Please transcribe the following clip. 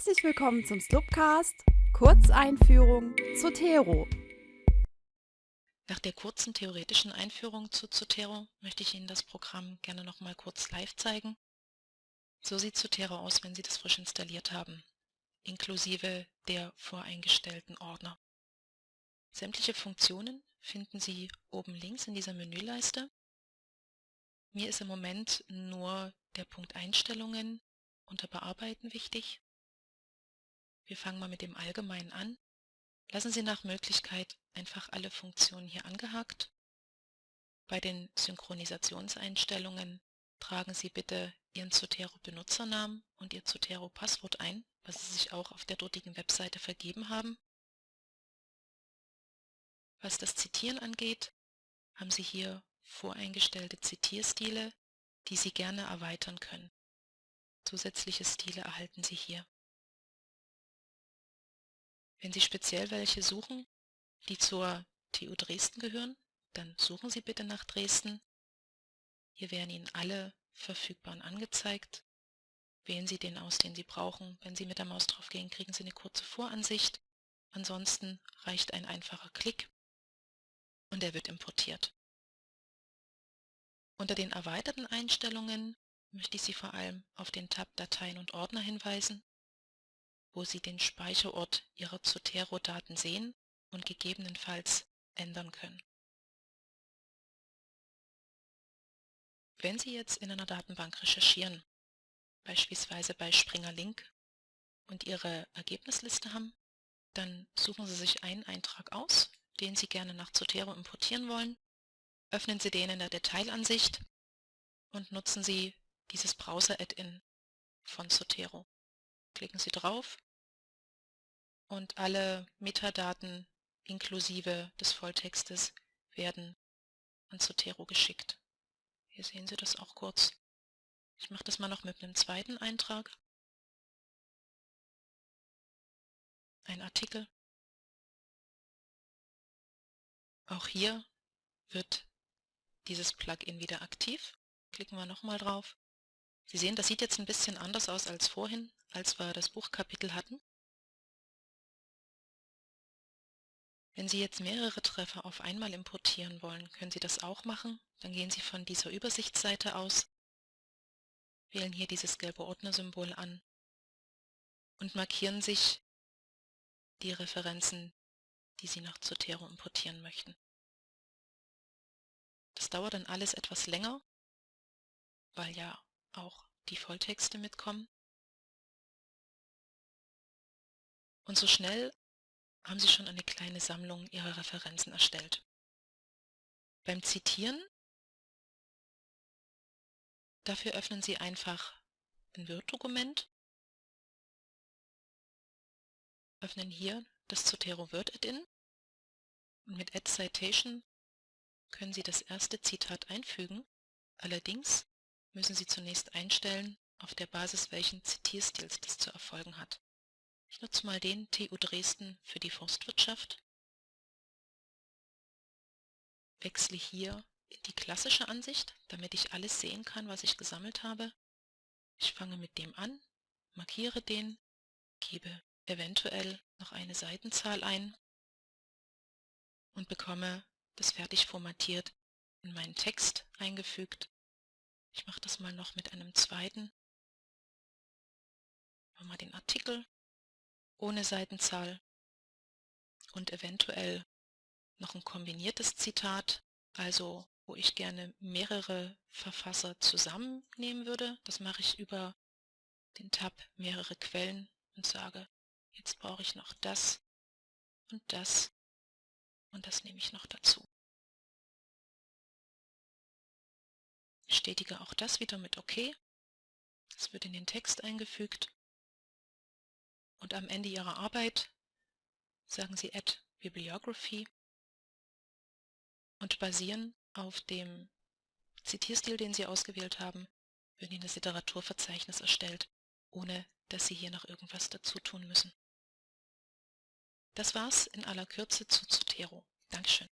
Herzlich willkommen zum Slupcast, Kurzeinführung Zotero. Nach der kurzen theoretischen Einführung zu Zotero möchte ich Ihnen das Programm gerne noch mal kurz live zeigen. So sieht Zotero aus, wenn Sie das frisch installiert haben, inklusive der voreingestellten Ordner. Sämtliche Funktionen finden Sie oben links in dieser Menüleiste. Mir ist im Moment nur der Punkt Einstellungen unter Bearbeiten wichtig. Wir fangen mal mit dem Allgemeinen an. Lassen Sie nach Möglichkeit einfach alle Funktionen hier angehakt. Bei den Synchronisationseinstellungen tragen Sie bitte Ihren Zotero-Benutzernamen und Ihr Zotero-Passwort ein, was Sie sich auch auf der dortigen Webseite vergeben haben. Was das Zitieren angeht, haben Sie hier voreingestellte Zitierstile, die Sie gerne erweitern können. Zusätzliche Stile erhalten Sie hier. Wenn Sie speziell welche suchen, die zur TU Dresden gehören, dann suchen Sie bitte nach Dresden. Hier werden Ihnen alle verfügbaren angezeigt. Wählen Sie den aus, den Sie brauchen. Wenn Sie mit der Maus drauf gehen, kriegen Sie eine kurze Voransicht. Ansonsten reicht ein einfacher Klick und er wird importiert. Unter den erweiterten Einstellungen möchte ich Sie vor allem auf den Tab Dateien und Ordner hinweisen wo Sie den Speicherort Ihrer Zotero-Daten sehen und gegebenenfalls ändern können. Wenn Sie jetzt in einer Datenbank recherchieren, beispielsweise bei Springer Link, und Ihre Ergebnisliste haben, dann suchen Sie sich einen Eintrag aus, den Sie gerne nach Zotero importieren wollen, öffnen Sie den in der Detailansicht und nutzen Sie dieses Browser-Add-in von Zotero klicken Sie drauf und alle Metadaten inklusive des Volltextes werden an Zotero geschickt. Hier sehen Sie das auch kurz. Ich mache das mal noch mit einem zweiten Eintrag. Ein Artikel. Auch hier wird dieses Plugin wieder aktiv. Klicken wir nochmal drauf. Sie sehen, das sieht jetzt ein bisschen anders aus als vorhin als wir das Buchkapitel hatten. Wenn Sie jetzt mehrere Treffer auf einmal importieren wollen, können Sie das auch machen. Dann gehen Sie von dieser Übersichtsseite aus, wählen hier dieses gelbe Ordnersymbol an und markieren sich die Referenzen, die Sie nach Zotero importieren möchten. Das dauert dann alles etwas länger, weil ja auch die Volltexte mitkommen. Und so schnell haben Sie schon eine kleine Sammlung Ihrer Referenzen erstellt. Beim Zitieren, dafür öffnen Sie einfach ein Word-Dokument, öffnen hier das Zotero Word Add-in und mit Add Citation können Sie das erste Zitat einfügen. Allerdings müssen Sie zunächst einstellen, auf der Basis welchen Zitierstils das zu erfolgen hat. Ich nutze mal den TU Dresden für die Forstwirtschaft. Wechsle hier in die klassische Ansicht, damit ich alles sehen kann, was ich gesammelt habe. Ich fange mit dem an, markiere den, gebe eventuell noch eine Seitenzahl ein und bekomme das fertig formatiert in meinen Text eingefügt. Ich mache das mal noch mit einem zweiten. Wir den Artikel ohne Seitenzahl und eventuell noch ein kombiniertes Zitat, also wo ich gerne mehrere Verfasser zusammennehmen würde. Das mache ich über den Tab mehrere Quellen und sage, jetzt brauche ich noch das und das und das nehme ich noch dazu. Bestätige auch das wieder mit OK. Das wird in den Text eingefügt und am Ende Ihrer Arbeit sagen Sie Add Bibliography und basieren auf dem Zitierstil, den Sie ausgewählt haben, wird Ihnen das Literaturverzeichnis erstellt, ohne dass Sie hier noch irgendwas dazu tun müssen. Das war's in aller Kürze zu Zotero. Dankeschön.